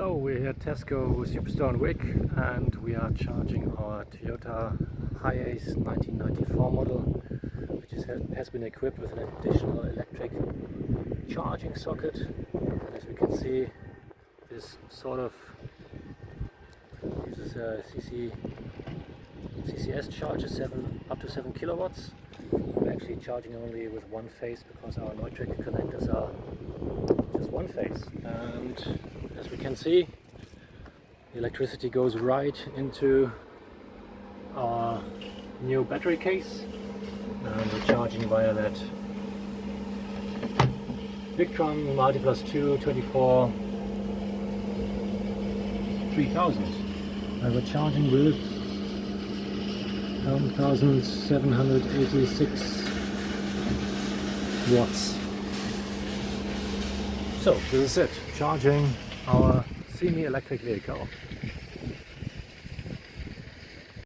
So we're here at Tesco Superstore in Wick and we are charging our Toyota Hiace 1994 model which is, has been equipped with an additional electric charging socket. And as we can see this sort of uses a CC, CCS charger 7 up to 7 kilowatts. We're actually charging only with one phase because our Neutrik connectors are just one phase and as we can see the electricity goes right into our new battery case. And we're charging via that Victron Multi Plus 2 24 3000 and we're charging with 1786 watts. So this is it. Charging our semi-electric vehicle.